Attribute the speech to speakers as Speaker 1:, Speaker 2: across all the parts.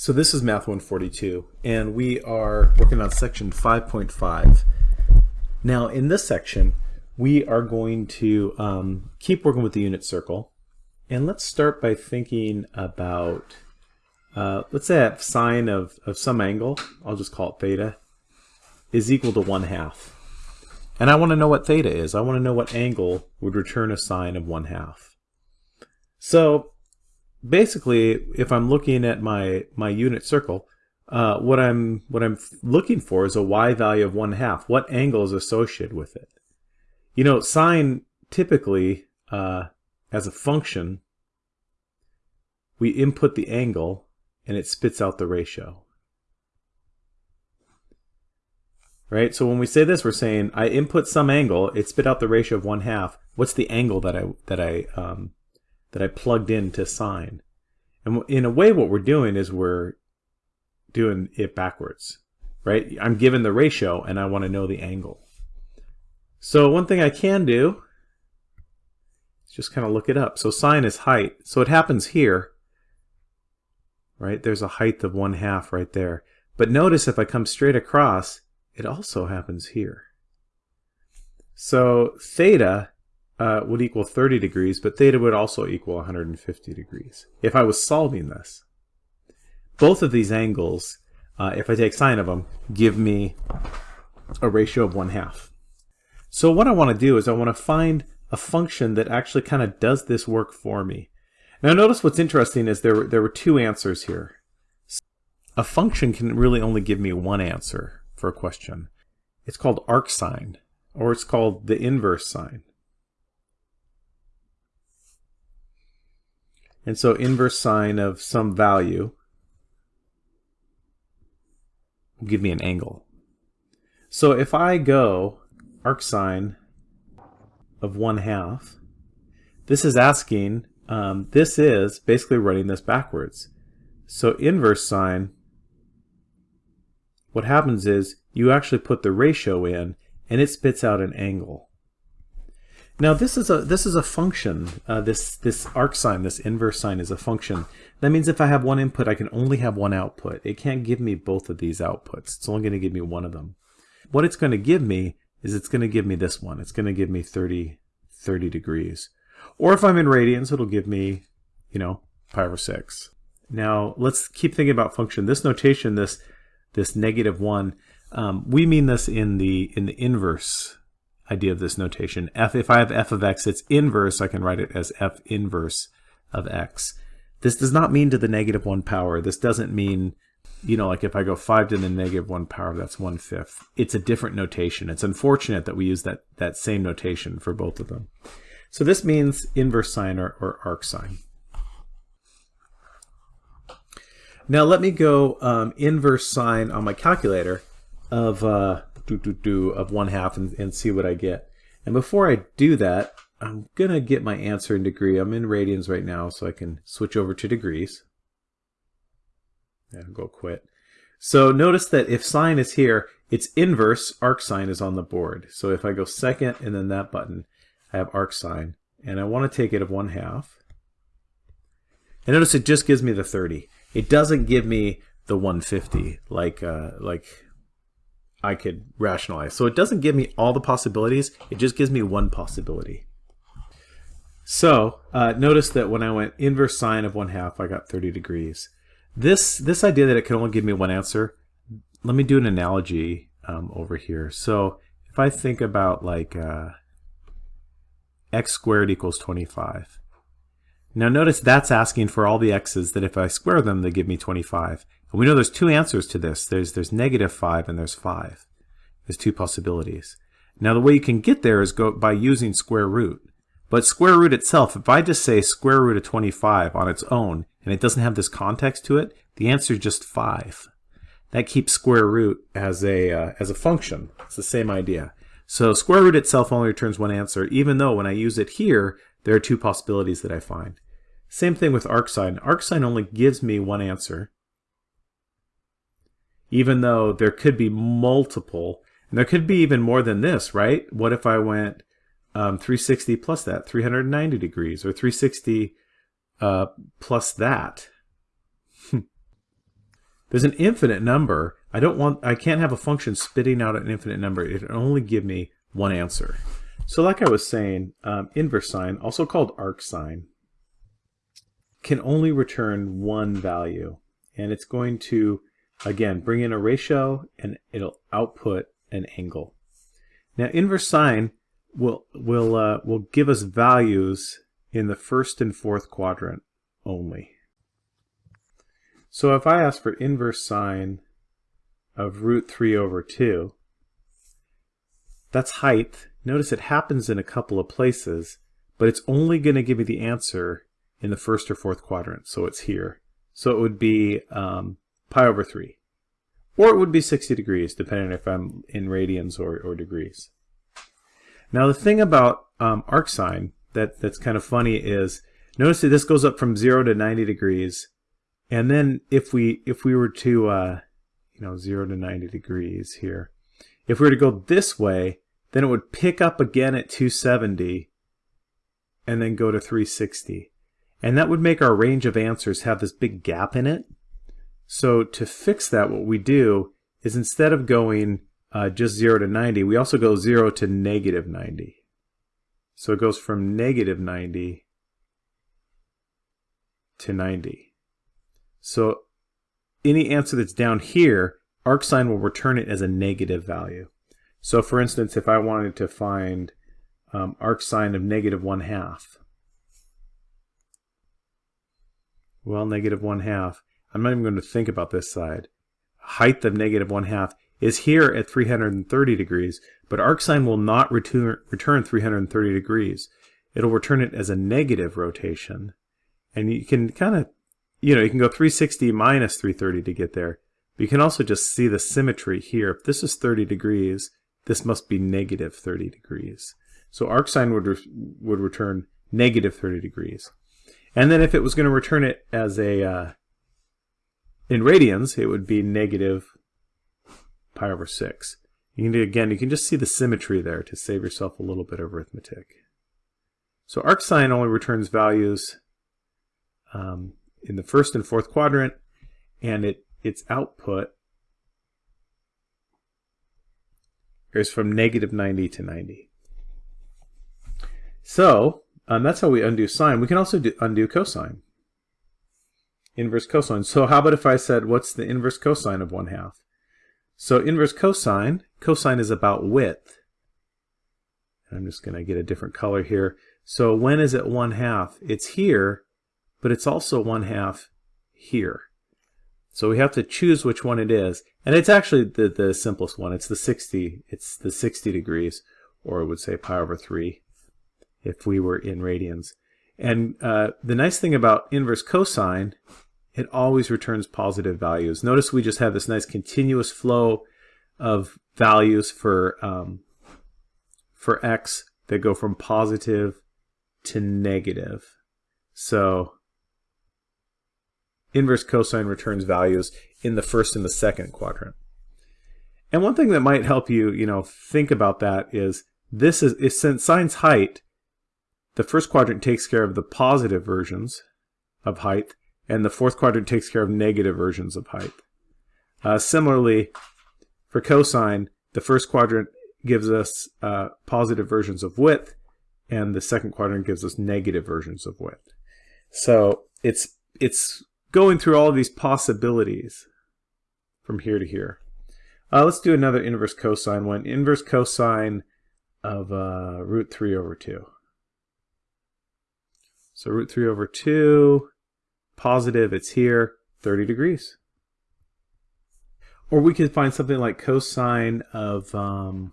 Speaker 1: So this is Math 142, and we are working on section 5.5. Now in this section, we are going to um, keep working with the unit circle, and let's start by thinking about, uh, let's say a sine of, of some angle, I'll just call it theta, is equal to 1 half. And I want to know what theta is. I want to know what angle would return a sine of 1 half. So basically, if I'm looking at my, my unit circle, uh, what I'm what I'm looking for is a y value of one half. What angle is associated with it? You know, sine typically uh, as a function, we input the angle and it spits out the ratio. Right. So when we say this, we're saying I input some angle, it spit out the ratio of one half. What's the angle that I that I um, that I plugged into sine. And in a way, what we're doing is we're doing it backwards, right? I'm given the ratio and I want to know the angle. So one thing I can do is just kind of look it up. So sine is height. So it happens here, right? There's a height of one half right there. But notice if I come straight across, it also happens here. So theta uh, would equal 30 degrees, but theta would also equal 150 degrees if I was solving this. Both of these angles, uh, if I take sine of them, give me a ratio of 1 half. So what I want to do is I want to find a function that actually kind of does this work for me. Now notice what's interesting is there, there were two answers here. A function can really only give me one answer for a question. It's called arcsine, or it's called the inverse sine. And so inverse sine of some value will give me an angle. So if I go arcsine of 1 half, this is asking, um, this is basically running this backwards. So inverse sine, what happens is you actually put the ratio in and it spits out an angle. Now this is a this is a function. Uh, this this arcsine, this inverse sine, is a function. That means if I have one input, I can only have one output. It can't give me both of these outputs. It's only going to give me one of them. What it's going to give me is it's going to give me this one. It's going to give me 30, 30 degrees. Or if I'm in radians, it'll give me, you know, pi over 6. Now let's keep thinking about function. This notation, this this negative 1, um, we mean this in the in the inverse idea of this notation. f, if I have f of x, it's inverse, I can write it as f inverse of x. This does not mean to the negative 1 power. This doesn't mean, you know, like if I go 5 to the negative 1 power, that's 1 fifth. It's a different notation. It's unfortunate that we use that, that same notation for both of them. So this means inverse sine or, or arcsine. Now let me go um, inverse sine on my calculator of uh, do, do, do of one half and, and see what I get. And before I do that, I'm to get my answer in degree. I'm in radians right now, so I can switch over to degrees. And go quit. So notice that if sine is here, its inverse arcsine is on the board. So if I go second and then that button, I have arcsine. And I want to take it of 1 half. And notice it just gives me the 30. It doesn't give me the 150 like uh, like I could rationalize. So it doesn't give me all the possibilities, it just gives me one possibility. So uh, notice that when I went inverse sine of 1 half, I got 30 degrees. This, this idea that it can only give me one answer, let me do an analogy um, over here. So if I think about like uh, x squared equals 25. Now notice that's asking for all the x's that if I square them, they give me 25. And we know there's two answers to this. There's, there's negative 5 and there's 5. There's two possibilities. Now the way you can get there is go by using square root. But square root itself, if I just say square root of 25 on its own, and it doesn't have this context to it, the answer is just 5. That keeps square root as a, uh, as a function. It's the same idea. So square root itself only returns one answer, even though when I use it here, there are two possibilities that I find. Same thing with arcsine. Arcsine only gives me one answer, even though there could be multiple, and there could be even more than this, right? What if I went um, 360 plus that, 390 degrees, or 360 uh, plus that? There's an infinite number. I don't want, I can't have a function spitting out an infinite number. It can only give me one answer. So like I was saying, um, inverse sine, also called arc sine, can only return one value. And it's going to, again, bring in a ratio and it'll output an angle. Now inverse sine will, will, uh, will give us values in the first and fourth quadrant only. So if I ask for inverse sine of root 3 over 2, that's height. Notice it happens in a couple of places, but it's only going to give me the answer in the first or fourth quadrant, so it's here. So it would be um, pi over 3. Or it would be 60 degrees, depending if I'm in radians or, or degrees. Now the thing about um, arc sine that, that's kind of funny is, notice that this goes up from 0 to 90 degrees, and then if we if we were to uh, you know 0 to 90 degrees here, if we were to go this way, then it would pick up again at 270 and then go to 360. And that would make our range of answers have this big gap in it. So to fix that, what we do is instead of going uh, just 0 to 90, we also go 0 to negative 90. So it goes from negative 90 to 90. So any answer that's down here, arcsine will return it as a negative value. So for instance, if I wanted to find um, arcsine of negative 1 half, well, negative 1 half, I'm not even going to think about this side. Height of negative 1 half is here at 330 degrees, but arcsine will not return, return 330 degrees. It'll return it as a negative rotation. And you can kind of you know, you can go 360 minus 330 to get there. But you can also just see the symmetry here. If this is 30 degrees, this must be negative 30 degrees. So arcsine would, re would return negative 30 degrees. And then if it was going to return it as a, uh, in radians, it would be negative pi over 6. You can do, again, you can just see the symmetry there to save yourself a little bit of arithmetic. So arcsine only returns values um, in the first and fourth quadrant, and it its output is from negative 90 to 90. So um, that's how we undo sine. We can also do, undo cosine. Inverse cosine. So how about if I said, what's the inverse cosine of 1 half? So inverse cosine, cosine is about width. I'm just going to get a different color here. So when is it 1 half? It's here but it's also one half here. So we have to choose which one it is. And it's actually the, the simplest one. It's the 60, it's the 60 degrees, or it would say pi over 3 if we were in radians. And uh, the nice thing about inverse cosine, it always returns positive values. Notice we just have this nice continuous flow of values for, um, for x that go from positive to negative. So inverse cosine returns values in the first and the second quadrant. And one thing that might help you, you know, think about that is this is, is since sine's height, the first quadrant takes care of the positive versions of height, and the fourth quadrant takes care of negative versions of height. Uh, similarly, for cosine, the first quadrant gives us uh, positive versions of width, and the second quadrant gives us negative versions of width. So it's it's going through all of these possibilities from here to here. Uh, let's do another inverse cosine one. Inverse cosine of uh, root 3 over 2. So root 3 over 2, positive, it's here, 30 degrees. Or we could find something like cosine of um,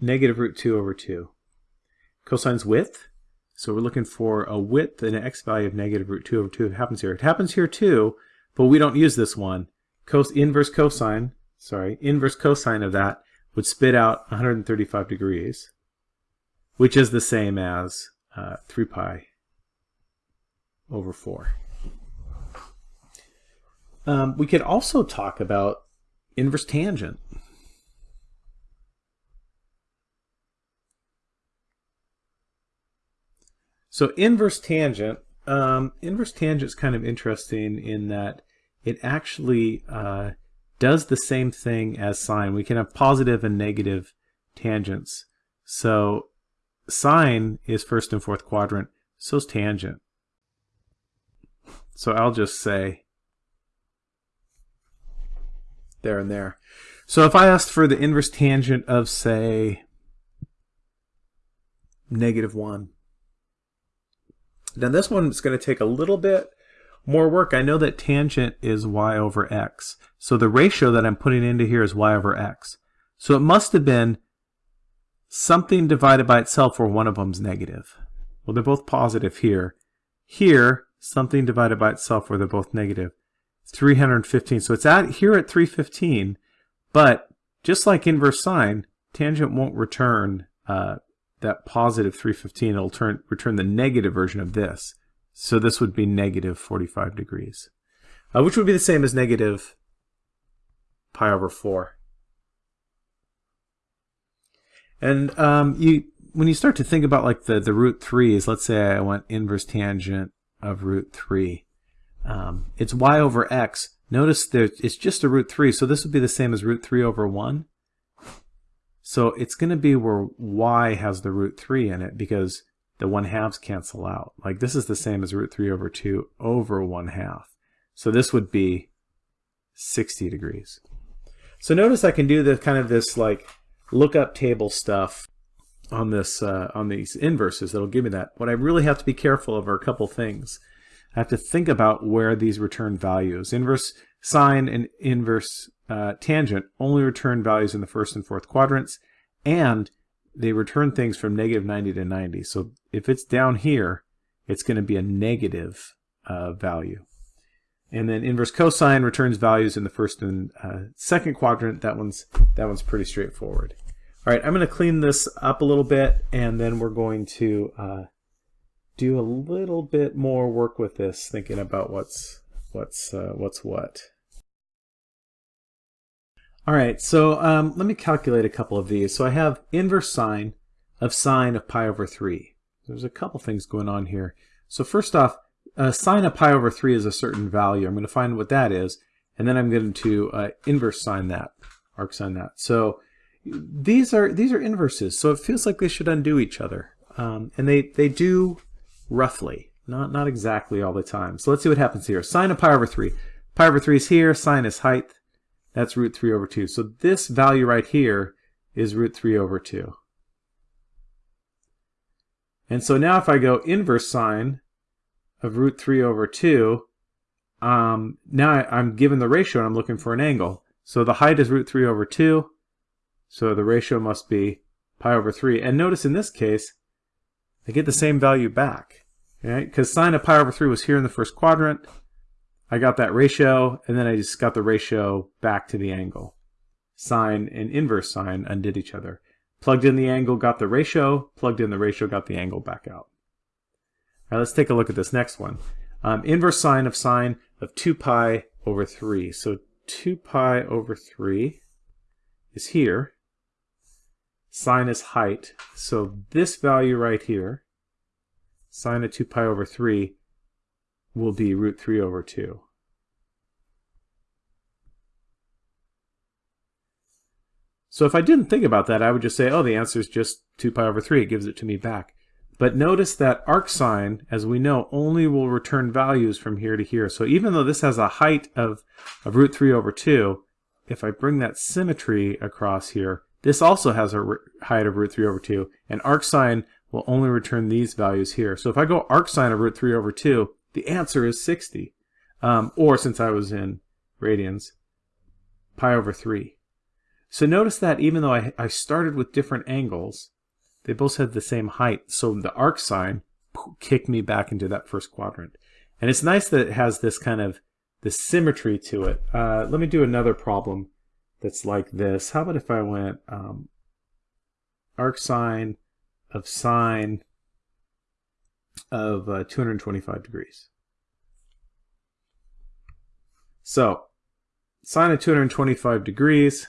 Speaker 1: negative root 2 over 2. Cosine's width, so we're looking for a width and an x value of negative root 2 over 2. It happens here. It happens here too, but we don't use this one. Cos inverse cosine, sorry, inverse cosine of that would spit out 135 degrees, which is the same as uh, 3 pi over 4. Um, we could also talk about inverse tangent. So inverse tangent um, inverse tangent is kind of interesting in that it actually uh, does the same thing as sine. We can have positive and negative tangents. So sine is first and fourth quadrant, so is tangent. So I'll just say there and there. So if I asked for the inverse tangent of, say, negative 1, now this one is going to take a little bit more work. I know that tangent is y over x. So the ratio that I'm putting into here is y over x. So it must have been something divided by itself where one of them's negative. Well, they're both positive here. Here, something divided by itself where they're both negative. 315. So it's at here at 315, but just like inverse sine, tangent won't return uh, that positive 315. It'll turn, return the negative version of this. So this would be negative 45 degrees, uh, which would be the same as negative pi over 4. And um, you, when you start to think about like the, the root 3s, let's say I want inverse tangent of root 3. Um, it's y over x. Notice that it's just a root 3, so this would be the same as root 3 over 1. So it's going to be where y has the root 3 in it because the 1 halves cancel out. Like this is the same as root 3 over 2 over 1 half. So this would be 60 degrees. So notice I can do the kind of this like lookup table stuff on this uh, on these inverses that'll give me that. What I really have to be careful of are a couple things. I have to think about where these return values. Inverse sine and inverse uh, tangent only return values in the first and fourth quadrants, and they return things from negative 90 to 90. So if it's down here, it's going to be a negative uh, value. And then inverse cosine returns values in the first and uh, second quadrant. That one's that one's pretty straightforward. All right, I'm going to clean this up a little bit, and then we're going to uh, do a little bit more work with this, thinking about what's what's uh, what's what. All right, so um, let me calculate a couple of these. So I have inverse sine of sine of pi over 3. There's a couple things going on here. So first off, uh, sine of pi over 3 is a certain value. I'm going to find what that is, and then I'm going to uh, inverse sine that, arc sine that. So these are these are inverses, so it feels like they should undo each other. Um, and they, they do roughly, not, not exactly all the time. So let's see what happens here. Sine of pi over 3. Pi over 3 is here, sine is height. That's root 3 over 2. So this value right here is root 3 over 2. And so now if I go inverse sine of root 3 over 2, um, now I'm given the ratio and I'm looking for an angle. So the height is root 3 over 2, so the ratio must be pi over 3. And notice in this case, I get the same value back. Right? Because sine of pi over 3 was here in the first quadrant. I got that ratio, and then I just got the ratio back to the angle. Sine and inverse sine undid each other. Plugged in the angle, got the ratio. Plugged in the ratio, got the angle back out. All right, let's take a look at this next one. Um, inverse sine of sine of 2 pi over 3. So 2 pi over 3 is here. Sine is height. So this value right here, sine of 2 pi over 3, will be root 3 over 2. So if I didn't think about that, I would just say, oh, the answer is just 2 pi over 3. It gives it to me back. But notice that arc sine, as we know, only will return values from here to here. So even though this has a height of, of root 3 over 2, if I bring that symmetry across here, this also has a height of root 3 over 2, and arcsine will only return these values here. So if I go arcsine of root 3 over 2, the answer is 60. Um, or since I was in radians, pi over 3. So notice that even though I, I started with different angles, they both had the same height. So the arcsine kicked me back into that first quadrant. And it's nice that it has this kind of the symmetry to it. Uh, let me do another problem that's like this. How about if I went um, arc sine of sine of uh, 225 degrees. So, sine of 225 degrees.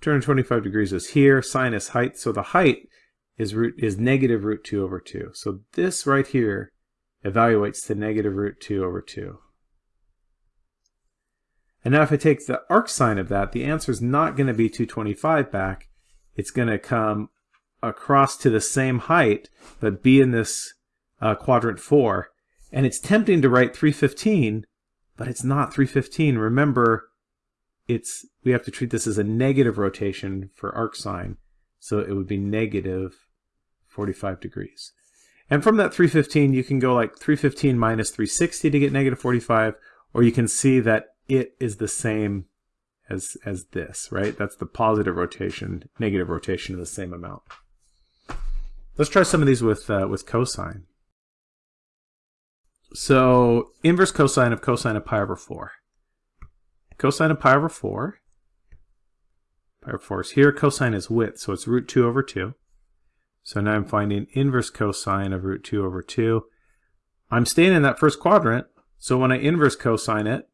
Speaker 1: 225 degrees is here. Sine is height. So the height is root is negative root 2 over 2. So this right here evaluates to negative root 2 over 2. And now if I take the arc sine of that, the answer is not going to be 225 back. It's going to come across to the same height, but be in this uh, quadrant 4. And it's tempting to write 315, but it's not 315. Remember, it's we have to treat this as a negative rotation for arc sine. So it would be negative 45 degrees. And from that 315, you can go like 315 minus 360 to get negative 45, or you can see that it is the same as, as this, right? That's the positive rotation, negative rotation of the same amount. Let's try some of these with, uh, with cosine. So inverse cosine of cosine of pi over 4. Cosine of pi over 4. Pi over 4 is here. Cosine is width, so it's root 2 over 2. So now I'm finding inverse cosine of root 2 over 2. I'm staying in that first quadrant, so when I inverse cosine it,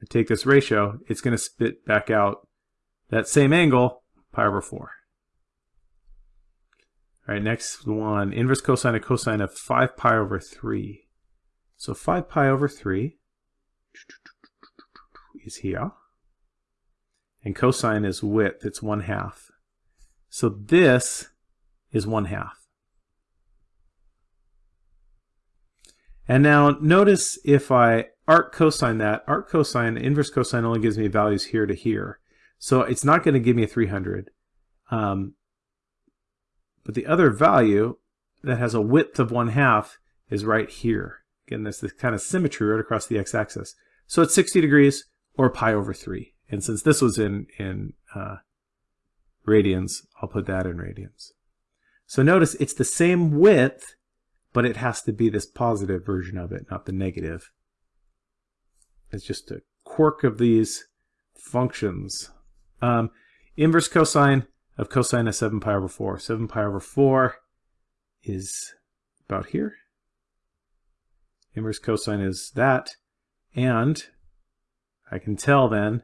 Speaker 1: I take this ratio, it's going to spit back out that same angle, pi over 4. All right, next one, inverse cosine of cosine of 5 pi over 3. So 5 pi over 3 is here. And cosine is width, it's 1 half. So this is 1 half. And now notice if I arc cosine that, arc cosine, inverse cosine only gives me values here to here. So it's not going to give me a 300. Um, but the other value that has a width of 1 half is right here. Again, there's this kind of symmetry right across the x-axis. So it's 60 degrees or pi over 3. And since this was in, in uh, radians, I'll put that in radians. So notice it's the same width, but it has to be this positive version of it, not the negative. It's just a quirk of these functions. Um, inverse cosine of cosine of 7 pi over 4. 7 pi over 4 is about here. Inverse cosine is that. And I can tell then,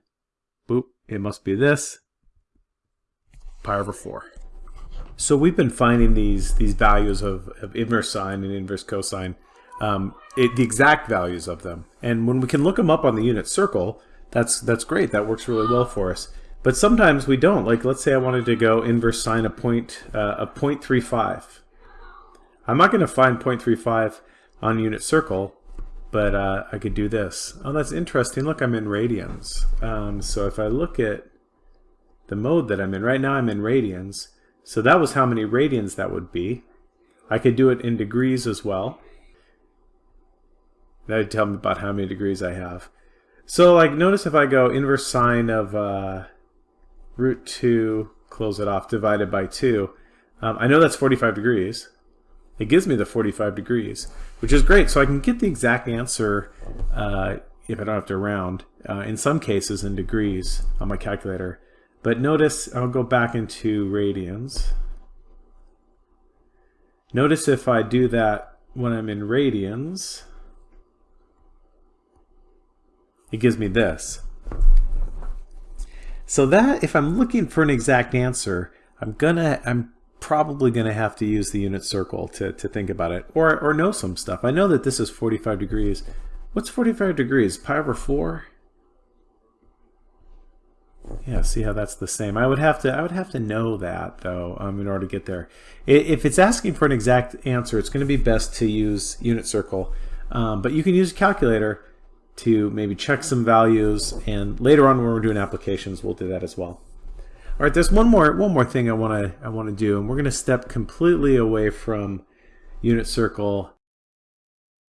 Speaker 1: boop, it must be this, pi over 4. So we've been finding these these values of, of inverse sine and inverse cosine, um, it, the exact values of them. And when we can look them up on the unit circle, that's that's great. That works really well for us. But sometimes we don't. Like let's say I wanted to go inverse sine a point uh, a 0.35. I'm not going to find 0.35 on unit circle, but uh, I could do this. Oh, that's interesting. Look, I'm in radians. Um, so if I look at the mode that I'm in, right now I'm in radians. So that was how many radians that would be. I could do it in degrees as well. That would tell me about how many degrees I have. So like notice if I go inverse sine of uh, root 2, close it off, divided by 2, um, I know that's 45 degrees. It gives me the 45 degrees, which is great. So I can get the exact answer uh, if I don't have to round, uh, in some cases in degrees on my calculator. But notice, I'll go back into radians. Notice if I do that when I'm in radians, it gives me this. So that, if I'm looking for an exact answer, I'm gonna, I'm probably gonna have to use the unit circle to, to think about it, or, or know some stuff. I know that this is 45 degrees. What's 45 degrees? Pi over 4? Yeah, see how that's the same. I would have to I would have to know that though um, in order to get there. If it's asking for an exact answer, it's going to be best to use unit circle. Um, but you can use a calculator to maybe check some values, and later on when we're doing applications, we'll do that as well. All right, there's one more one more thing I want to I want to do, and we're going to step completely away from unit circle.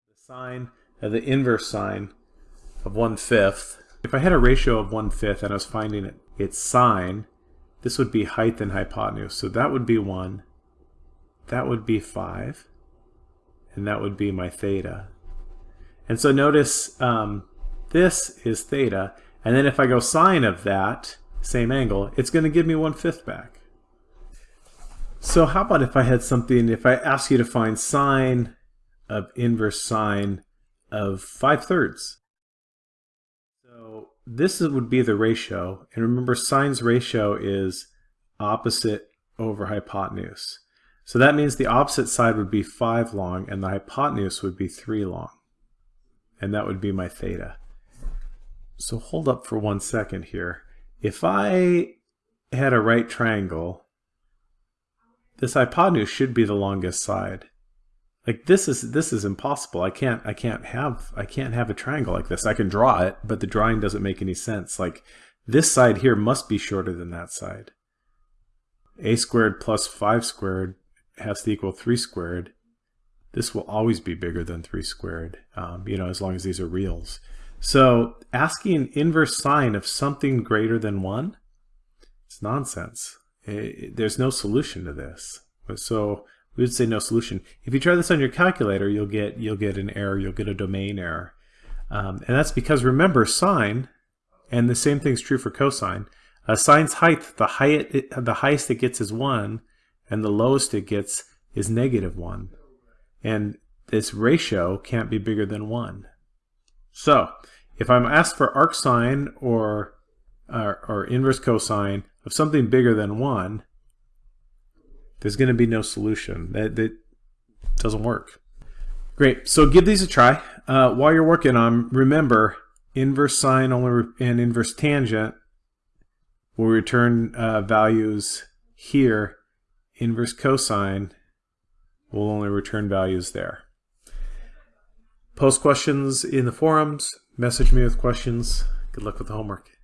Speaker 1: The sine, uh, the inverse sine of one fifth if I had a ratio of one-fifth and I was finding it, its sine, this would be height and hypotenuse. So that would be 1, that would be 5, and that would be my theta. And so notice um, this is theta, and then if I go sine of that, same angle, it's going to give me one-fifth back. So how about if I had something, if I ask you to find sine of inverse sine of 5 thirds? So this would be the ratio. And remember, sine's ratio is opposite over hypotenuse. So that means the opposite side would be 5 long and the hypotenuse would be 3 long. And that would be my theta. So hold up for one second here. If I had a right triangle, this hypotenuse should be the longest side. Like this is this is impossible. I can't I can't have I can't have a triangle like this. I can draw it, but the drawing doesn't make any sense. Like this side here must be shorter than that side. a squared plus 5 squared has to equal 3 squared, this will always be bigger than 3 squared, um, you know, as long as these are reals. So asking inverse sine of something greater than 1, it's nonsense. It, there's no solution to this. So we would say no solution. If you try this on your calculator, you'll get you'll get an error, you'll get a domain error. Um, and that's because remember sine, and the same thing's true for cosine, uh, sine's height, the, height, the highest it gets is 1, and the lowest it gets is negative 1. And this ratio can't be bigger than 1. So, if I'm asked for arcsine or, or, or inverse cosine of something bigger than 1, there's going to be no solution. That, that doesn't work. Great. So give these a try. Uh, while you're working on, remember, inverse sine only and inverse tangent will return uh, values here inverse cosine will only return values there. Post questions in the forums. Message me with questions. Good luck with the homework.